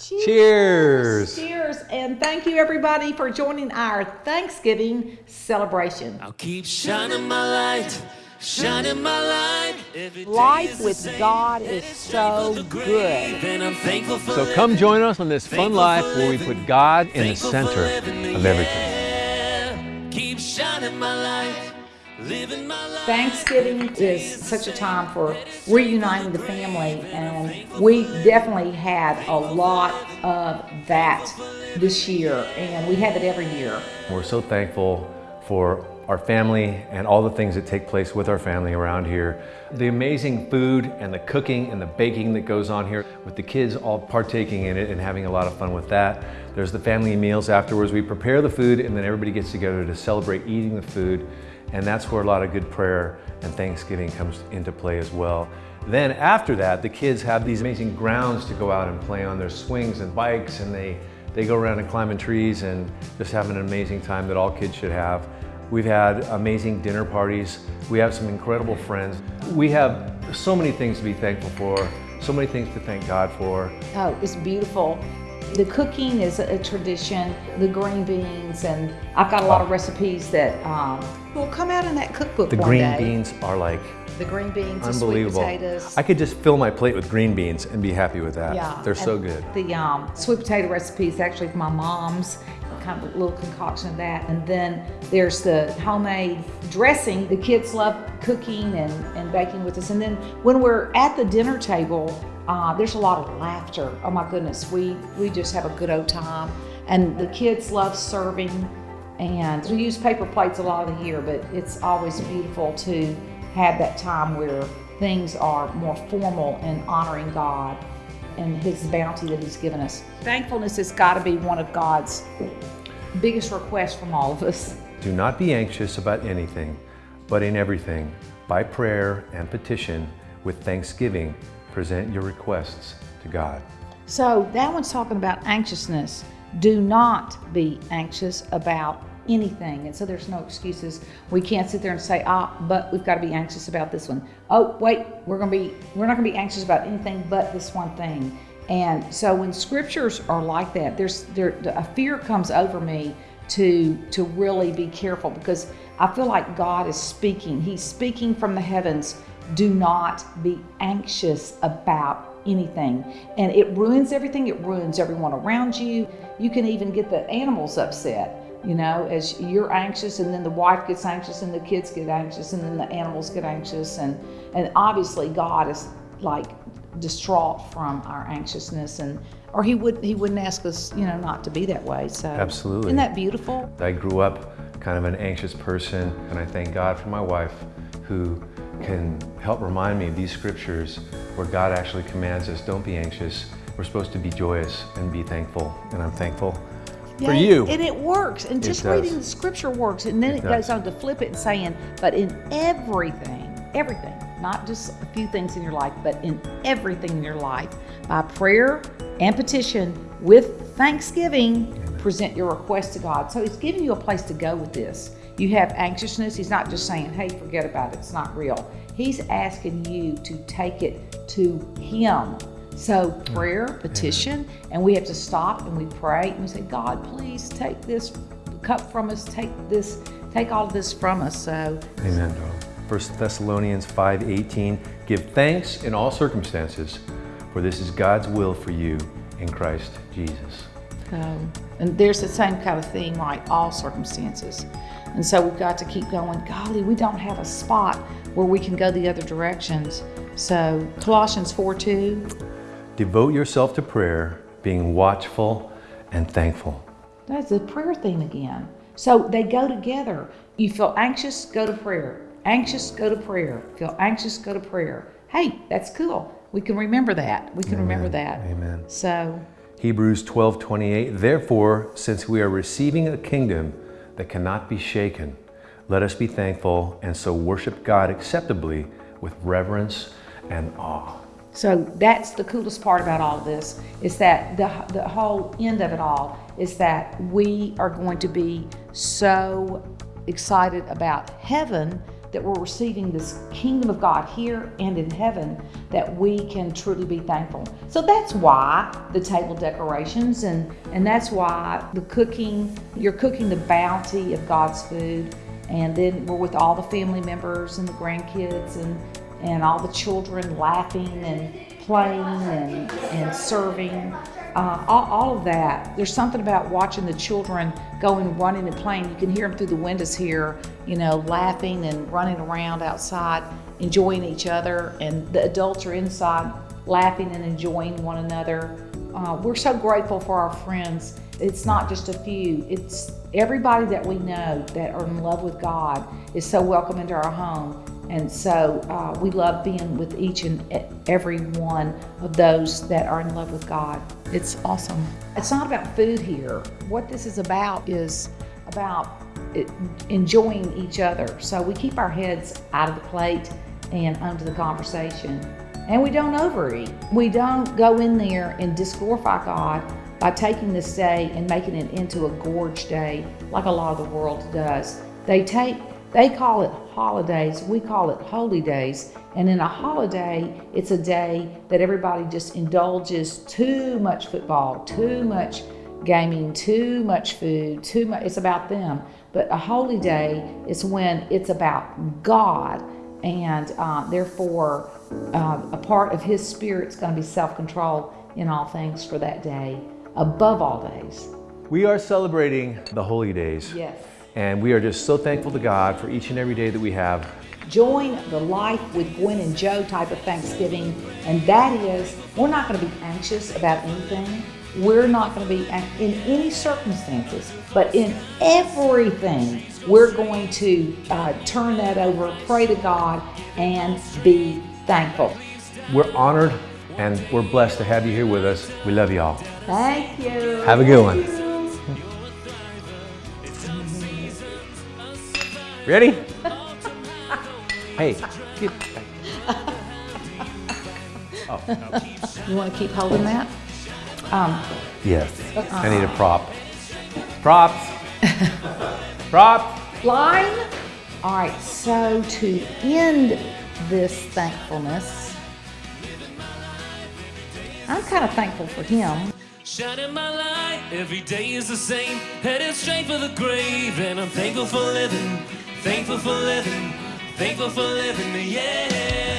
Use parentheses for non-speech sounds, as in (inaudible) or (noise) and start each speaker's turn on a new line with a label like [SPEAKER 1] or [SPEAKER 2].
[SPEAKER 1] Cheers.
[SPEAKER 2] Cheers. And thank you, everybody, for joining our Thanksgiving celebration.
[SPEAKER 3] I'll keep shining my light, shining my light.
[SPEAKER 4] Life with. God is
[SPEAKER 3] it's ready for
[SPEAKER 4] so good.
[SPEAKER 3] And I'm thankful for
[SPEAKER 1] So come join us on this fun life where we put God in the center of everything.
[SPEAKER 3] Keep shining my light, living my life.
[SPEAKER 2] Thanksgiving is such a time for reuniting the family, and we definitely had a lot of that this year, and we have it every year.
[SPEAKER 1] We're so thankful for our family and all the things that take place with our family around here. The amazing food and the cooking and the baking that goes on here with the kids all partaking in it and having a lot of fun with that. There's the family meals afterwards. We prepare the food and then everybody gets together to celebrate eating the food. And that's where a lot of good prayer and Thanksgiving comes into play as well. Then after that, the kids have these amazing grounds to go out and play on. their swings and bikes and they, they go around and climbing trees and just have an amazing time that all kids should have. We've had amazing dinner parties. We have some incredible friends. We have so many things to be thankful for, so many things to thank God for.
[SPEAKER 2] Oh, it's beautiful. The cooking is a tradition, the green beans, and I've got a lot of recipes that um, will come out in that cookbook
[SPEAKER 1] The green
[SPEAKER 2] day.
[SPEAKER 1] beans are like
[SPEAKER 2] The green beans,
[SPEAKER 1] unbelievable.
[SPEAKER 2] potatoes.
[SPEAKER 1] I could just fill my plate with green beans and be happy with that.
[SPEAKER 2] Yeah,
[SPEAKER 1] They're so good.
[SPEAKER 2] The um, sweet potato recipe is actually my mom's, kind of a little concoction of that. And then there's the homemade dressing. The kids love cooking and, and baking with us. And then when we're at the dinner table, uh, there's a lot of laughter. Oh my goodness, we we just have a good old time. And the kids love serving. And we use paper plates a lot of the year, but it's always beautiful to have that time where things are more formal and honoring God and His bounty that He's given us. Thankfulness has got to be one of God's biggest requests from all of us.
[SPEAKER 1] Do not be anxious about anything, but in everything, by prayer and petition, with thanksgiving, present your requests to God.
[SPEAKER 2] So that one's talking about anxiousness. Do not be anxious about anything. And so there's no excuses. We can't sit there and say, ah, but we've got to be anxious about this one. Oh, wait, we're gonna be we're not gonna be anxious about anything but this one thing. And so when scriptures are like that, there's there a fear comes over me to to really be careful because I feel like God is speaking. He's speaking from the heavens. Do not be anxious about anything. And it ruins everything. It ruins everyone around you. You can even get the animals upset, you know, as you're anxious and then the wife gets anxious and the kids get anxious and then the animals get anxious and and obviously God is like distraught from our anxiousness and or he would he wouldn't ask us, you know, not to be that way. So
[SPEAKER 1] Absolutely.
[SPEAKER 2] Isn't that beautiful?
[SPEAKER 1] I grew up kind of an anxious person, and I thank God for my wife who can help remind me of these scriptures where God actually commands us don't be anxious. We're supposed to be joyous and be thankful, and I'm thankful for you.
[SPEAKER 2] And it works. And just reading the scripture works. And then
[SPEAKER 1] It
[SPEAKER 2] it, goes on to flip it and saying, but in everything, everything, not just a few things in your life, but in everything in your life, by prayer and petition with thanksgiving, present your request to God. So he's giving you a place to go with this. You have anxiousness. He's not just saying, hey, forget about it. It's not real. He's asking you to take it to him. So prayer, petition, and we have to stop and we pray and we say, God, please take this cup from us, take this, take all of this from us. So
[SPEAKER 1] Amen. 1 Thessalonians 5:18 Give thanks in all circumstances, for this is God's will for you in Christ Jesus.
[SPEAKER 2] Um, and there's the same kind of thing, like all circumstances. And so we've got to keep going. Golly, we don't have a spot where we can go the other directions. So Colossians 4 2,
[SPEAKER 1] Devote yourself to prayer, being watchful and thankful.
[SPEAKER 2] that's the prayer theme again. So they go together. You feel anxious, go to prayer. Anxious, go to prayer. Feel anxious, go to prayer. Hey, that's cool. We can remember that. We can remember that.
[SPEAKER 1] Amen.
[SPEAKER 2] So
[SPEAKER 1] Hebrews 12:28 Therefore, since we are receiving a kingdom that cannot be shaken, let us be thankful and so worship God acceptably with reverence and awe.
[SPEAKER 2] So that's the coolest part about all this is that the, the whole end of it all is that we are going to be so excited about heaven that we're receiving this kingdom of God here and in heaven, that we can truly be thankful. So that's why the table decorations and, and that's why the cooking, you're cooking the bounty of God's food. And then we're with all the family members and the grandkids and, and all the children laughing and playing and, and serving. Uh, all, all of that. There's something about watching the children going running and playing. You can hear them through the windows here, you know, laughing and running around outside, enjoying each other. And the adults are inside laughing and enjoying one another. Uh, we're so grateful for our friends. It's not just a few, it's everybody that we know that are in love with God is so welcome into our home. And so uh, we love being with each and every one of those that are in love with God. It's awesome. It's not about food here. What this is about is about enjoying each other. So we keep our heads out of the plate and under the conversation. And we don't overeat. We don't go in there and disglorify God by taking this day and making it into a gorge day like a lot of the world does. They take they call it holidays, we call it holy days. And in a holiday, it's a day that everybody just indulges too much football, too much gaming, too much food, too much. It's about them. But a holy day is when it's about God, and uh, therefore, uh, a part of His Spirit is going to be self control in all things for that day, above all days.
[SPEAKER 1] We are celebrating the holy days.
[SPEAKER 2] Yes.
[SPEAKER 1] And we are just so thankful to God for each and every day that we have.
[SPEAKER 2] Join the life with Gwen and Joe type of Thanksgiving, and that is we're not going to be anxious about anything. We're not going to be in any circumstances, but in everything, we're going to uh, turn that over, pray to God, and be thankful.
[SPEAKER 1] We're honored and we're blessed to have you here with us. We love you all.
[SPEAKER 2] Thank you.
[SPEAKER 1] Have a good one. Ready? hey, get (laughs)
[SPEAKER 2] Oh. You want to keep holding that? Um,
[SPEAKER 1] yes. I need a prop. Props. Props.
[SPEAKER 2] Line. All right, so to end this thankfulness, I'm kind of thankful for him.
[SPEAKER 3] Shining my light, every day is the same. Headed straight for the grave, and I'm thankful for living. Thankful for living, thankful for living, yeah.